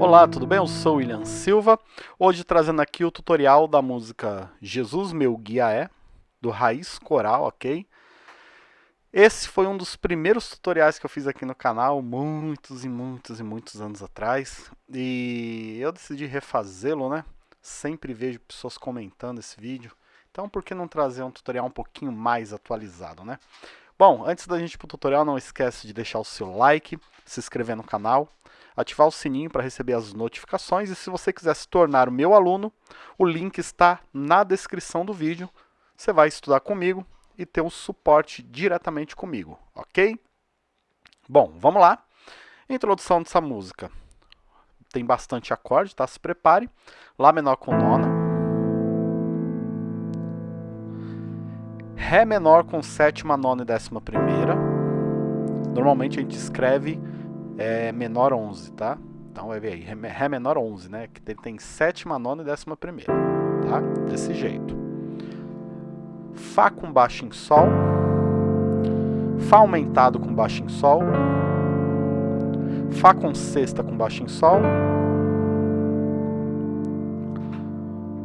Olá, tudo bem? Eu sou William Silva, hoje trazendo aqui o tutorial da música Jesus Meu Guia É, do Raiz Coral, ok? Esse foi um dos primeiros tutoriais que eu fiz aqui no canal, muitos e muitos e muitos anos atrás, e eu decidi refazê-lo, né? Sempre vejo pessoas comentando esse vídeo, então por que não trazer um tutorial um pouquinho mais atualizado, né? Bom, antes da gente ir tutorial, não esquece de deixar o seu like, se inscrever no canal, ativar o sininho para receber as notificações e se você quiser se tornar o meu aluno, o link está na descrição do vídeo. Você vai estudar comigo e ter um suporte diretamente comigo, ok? Bom, vamos lá. Introdução dessa música. Tem bastante acorde, tá? Se prepare. Lá menor com nona. Ré menor com sétima, nona e décima primeira. Normalmente a gente escreve é, menor 11, tá? Então vai ver aí, Ré menor 11, né? Que tem sétima, nona e décima primeira, tá? Desse jeito. Fá com baixo em Sol. Fá aumentado com baixo em Sol. Fá com sexta com baixo em Sol.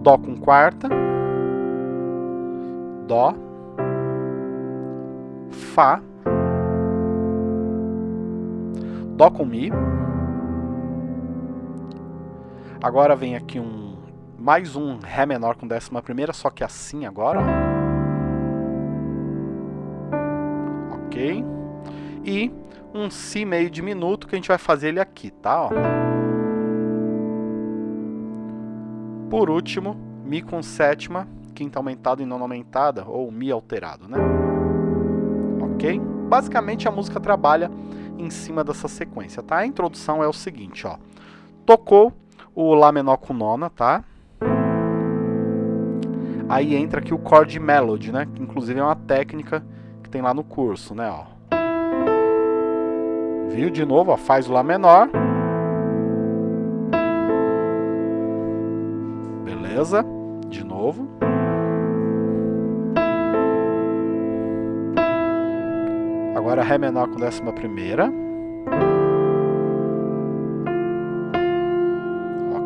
Dó com quarta. Dó. Fá, Dó com Mi. Agora vem aqui um mais um Ré menor com décima primeira, só que assim agora. Ok? E um Si meio diminuto que a gente vai fazer ele aqui, tá? Ó. Por último, Mi com sétima, quinta aumentada e nona aumentada, ou Mi alterado, né? Ok? Basicamente a música trabalha em cima dessa sequência, tá? A introdução é o seguinte, ó. Tocou o Lá menor com nona, tá? Aí entra aqui o chord melody, né? Que inclusive é uma técnica que tem lá no curso, né? Ó. Viu? De novo, ó, faz o Lá menor. Beleza? De novo. Agora Ré menor com décima primeira.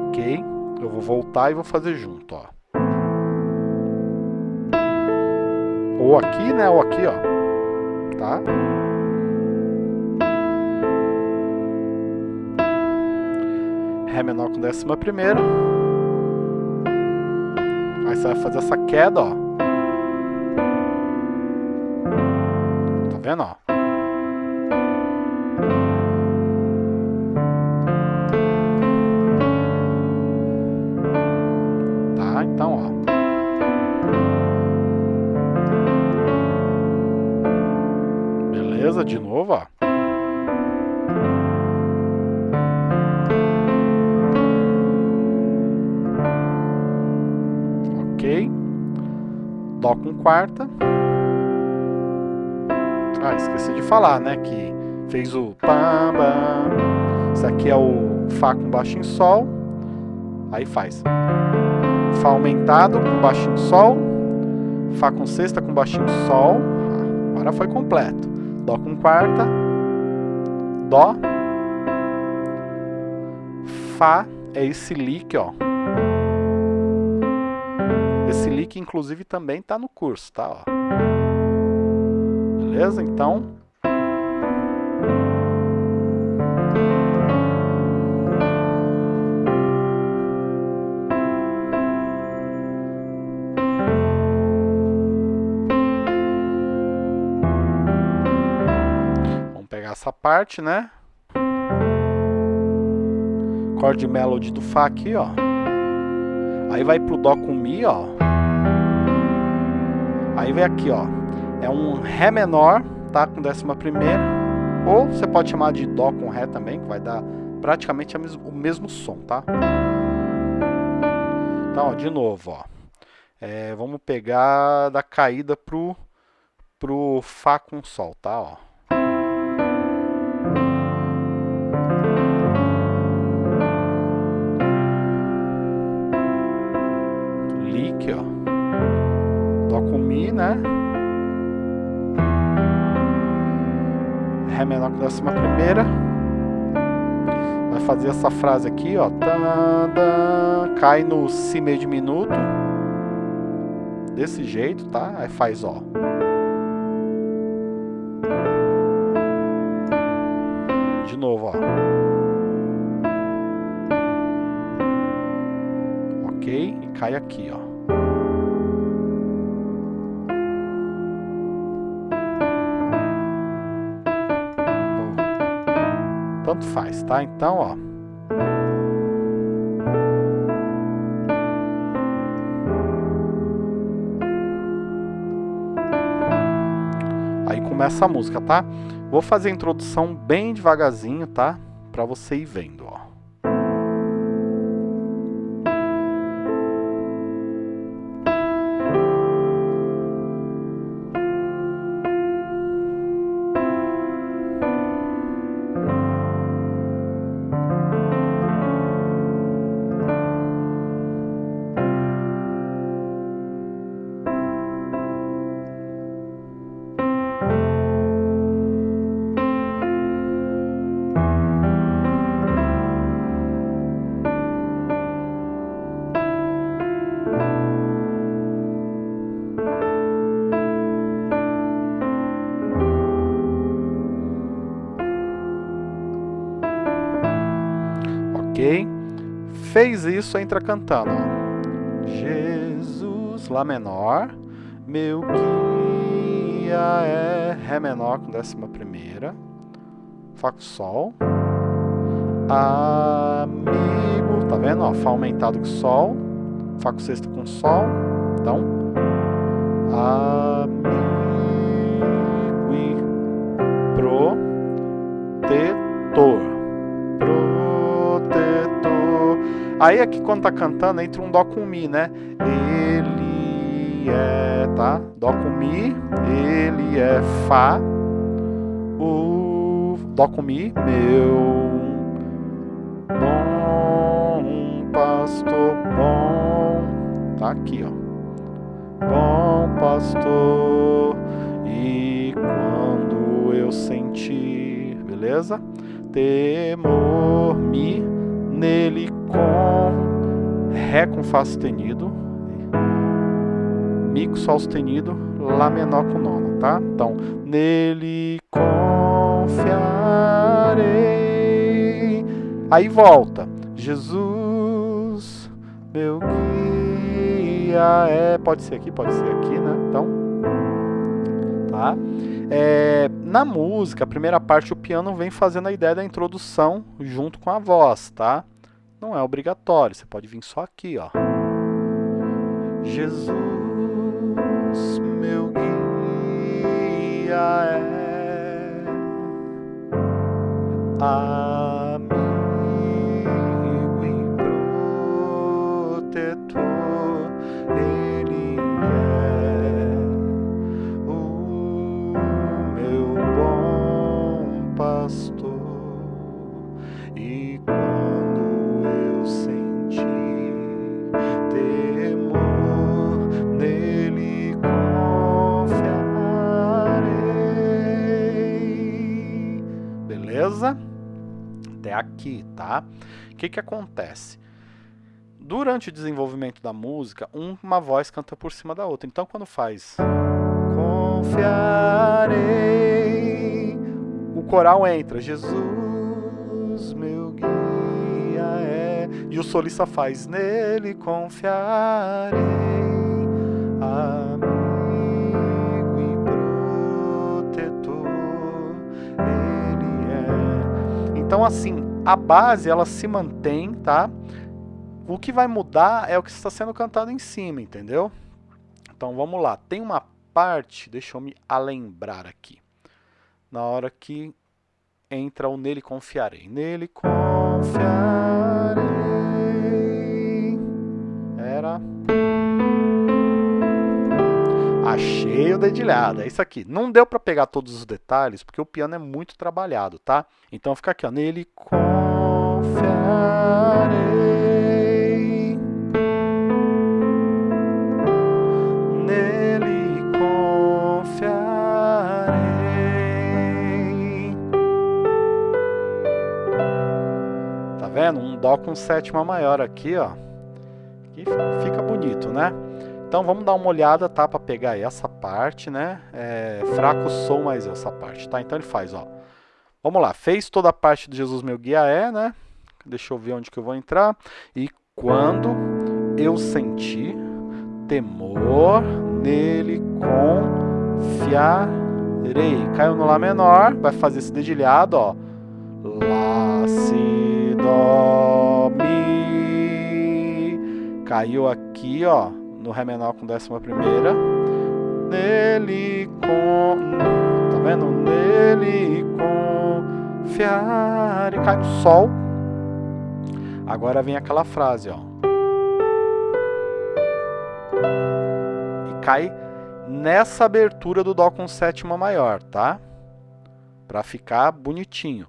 Ok. Eu vou voltar e vou fazer junto, ó. Ou aqui, né? Ou aqui, ó. Tá? Ré menor com décima primeira. Aí você vai fazer essa queda, ó. Tá vendo, ó? De novo, ó. Ok. Dó com quarta. Ah, esqueci de falar, né, que fez o pam. Isso aqui é o Fá com baixo em Sol. Aí faz. Fá aumentado com baixinho Sol, Fá com sexta com baixinho Sol, agora foi completo. Dó com quarta, Dó, Fá, é esse lick, ó. Esse lick, inclusive, também tá no curso, tá? Ó. Beleza? Então, essa parte, né? Chord melody do Fá aqui, ó. Aí vai pro Dó com Mi, ó. Aí vem aqui, ó. É um Ré menor, tá? Com décima primeira. Ou você pode chamar de Dó com Ré também, que vai dar praticamente o mesmo som, tá? Então, ó, de novo, ó. É, vamos pegar da caída pro, pro Fá com Sol, tá? Ó. Né? Ré menor com décima primeira. Vai fazer essa frase aqui, ó. Cai no si meio diminuto. Desse jeito, tá? Aí faz, ó. De novo, ó. Ok? E cai aqui, ó. Tanto faz, tá? Então, ó. Aí começa a música, tá? Vou fazer a introdução bem devagarzinho, tá? Pra você ir vendo, ó. Fez isso, entra cantando. Jesus, Lá menor, meu guia é Ré menor com décima primeira, Fá com Sol, amigo, tá vendo? Ó, Fá aumentado com Sol, Fá com sexta com Sol, então, amigo e protetor. Aí aqui quando tá cantando, entra um Dó com Mi, né? Ele é, tá? Dó com Mi, ele é Fá, o Dó com Mi, meu bom pastor bom, tá aqui, ó. Bom pastor, e quando eu sentir, beleza? Temor, Mi, nele com Ré com Fá sustenido, Mi com Sol sustenido, Lá menor com nona, tá? Então, nele confiarei. Aí volta. Jesus, meu guia é. Pode ser aqui, pode ser aqui, né? Então, tá? É, na música, a primeira parte, o piano vem fazendo a ideia da introdução junto com a voz, tá? Não é obrigatório, você pode vir só aqui, ó. Jesus, meu guia é amigo aqui, tá? O que que acontece? Durante o desenvolvimento da música, uma voz canta por cima da outra. Então, quando faz confiarei, o coral entra, Jesus, meu guia é, e o solista faz, nele confiarei, amigo e protetor. Então, assim, a base ela se mantém, tá? O que vai mudar é o que está sendo cantado em cima, entendeu? Então, vamos lá. Tem uma parte, deixa eu me alembrar aqui. Na hora que entra o nele confiarei. Nele confiarei. Era... Achei o dedilhado, é isso aqui. Não deu para pegar todos os detalhes, porque o piano é muito trabalhado, tá? Então fica aqui, ó. Nele confiarei. Confiarei. Dó com sétima maior aqui, ó. Que fica bonito, né? Então vamos dar uma olhada, tá? Para pegar essa parte, né? É, fraco Sol mais essa parte, tá? Então ele faz, ó. Vamos lá, fez toda a parte de Jesus meu guia é, né? Deixa eu ver onde que eu vou entrar. E quando eu senti temor, nele confiarei. Caiu no Lá menor, vai fazer esse dedilhado, ó. Lá, Si, Dó, Mi. Caiu aqui, ó, no Ré menor com décima primeira. Nele com... Tá vendo? Nele confiar. E cai no Sol. Agora vem aquela frase, ó. cai nessa abertura do Dó com sétima maior, tá? Para ficar bonitinho.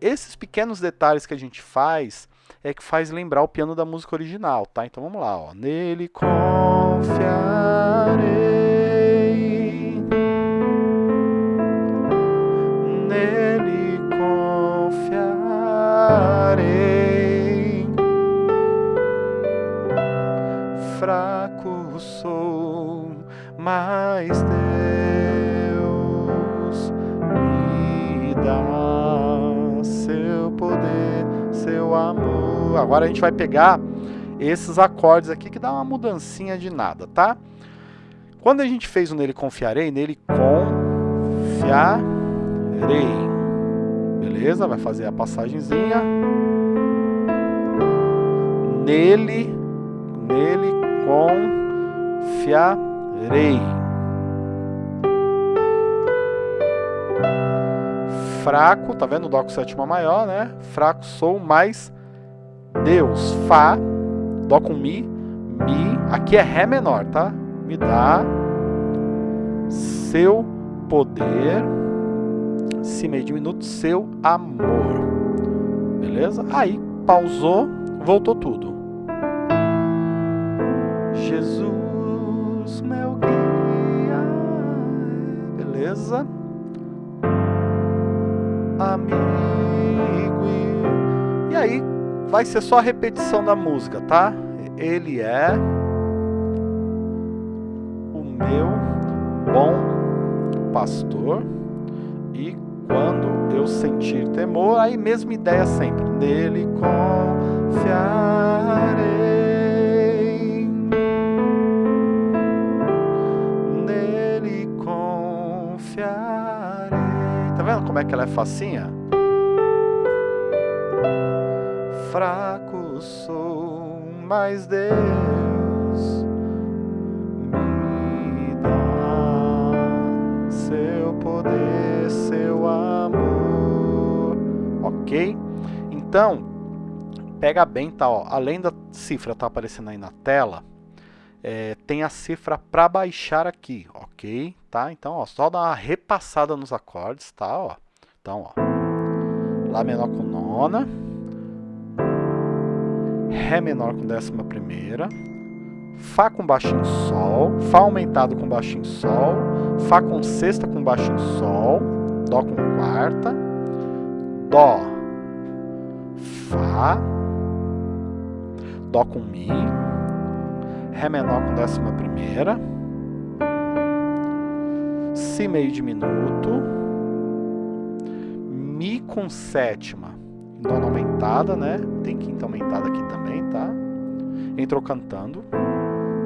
Esses pequenos detalhes que a gente faz é que faz lembrar o piano da música original, tá? Então vamos lá, ó. Nele confiarei. Nele confiarei. Fraco sou mas Agora a gente vai pegar esses acordes aqui que dá uma mudancinha de nada, tá? Quando a gente fez o nele confiarei, nele confiarei. Beleza? Vai fazer a passagenzinha. Nele, nele confiarei rei. Fraco, tá vendo? Dó com sétima maior, né? Fraco sou, mais Deus. Fá, Dó com Mi, Mi. Aqui é Ré menor, tá? Me dá seu poder, Si meio diminuto, seu amor. Beleza? Aí, pausou, voltou tudo. Jesus meu guia. Beleza? Amigo. Vai ser só a repetição da música, tá? Ele é o meu bom pastor e quando eu sentir temor, aí mesma ideia sempre, nele confiarei. como é que ela é facinha? Fraco sou, mas Deus me dá seu poder, seu amor. Ok? Então, pega bem, tá? Ó, além da cifra tá aparecendo aí na tela, é, tem a cifra para baixar aqui, ok? Tá? Então, ó, só dar uma repassada nos acordes, tá? Ó. Então, ó, Lá menor com nona, Ré menor com décima primeira, Fá com baixinho Sol, Fá aumentado com baixinho Sol, Fá com sexta com baixinho Sol, Dó com quarta, Dó, Fá, Dó com Mi, Ré menor com décima primeira, Si meio diminuto, Mi com sétima, nona aumentada, né? Tem quinta aumentada aqui também, tá? Entrou cantando.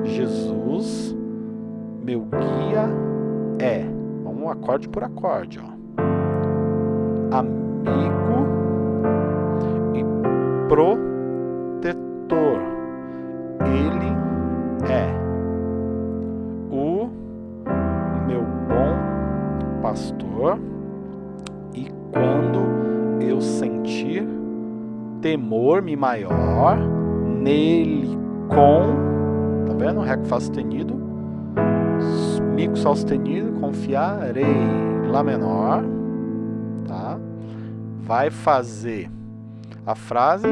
Jesus, meu guia é. Vamos acorde por acorde, ó. Amigo e protetor. Temor me maior nele com tá vendo ré com fá sustenido mi com sol sustenido confiarei lá menor tá vai fazer a frase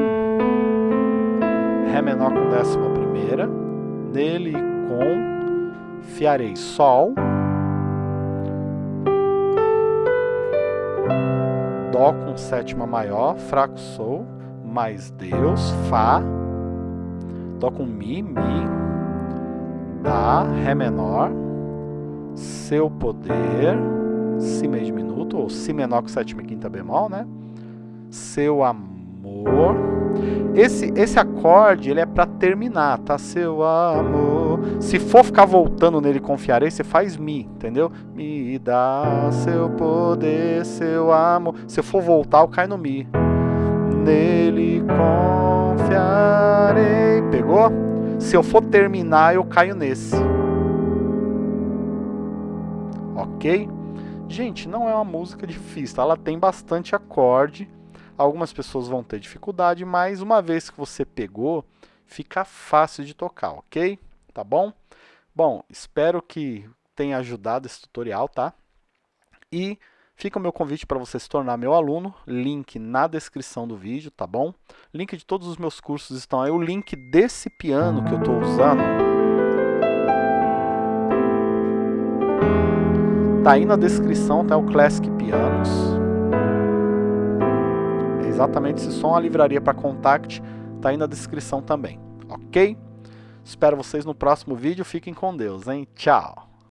ré menor com décima primeira nele confiarei. Sol. Dó com sétima maior, fraco Sol, mais Deus, Fá, toca um Mi, Mi, Dá, Ré menor, seu poder, Si meio diminuto, ou Si menor com sétima e quinta bemol, né? Seu amor. Esse, esse acorde, ele é para terminar, tá? Seu amor. Se for ficar voltando nele confiarei, você faz Mi, entendeu? Me dá seu poder, seu amor. Se eu for voltar, eu caio no Mi. Nele confiarei. Pegou? Se eu for terminar, eu caio nesse. Ok? Gente, não é uma música difícil, ela tem bastante acorde. Algumas pessoas vão ter dificuldade, mas uma vez que você pegou, fica fácil de tocar, ok? Tá bom? Bom, espero que tenha ajudado esse tutorial, tá? E fica o meu convite para você se tornar meu aluno, link na descrição do vídeo, tá bom? Link de todos os meus cursos estão aí, o link desse piano que eu estou usando tá aí na descrição, tá o Classic Pianos. É exatamente esse som, a livraria para Contact, tá aí na descrição também, ok? Espero vocês no próximo vídeo, fiquem com Deus, hein? Tchau!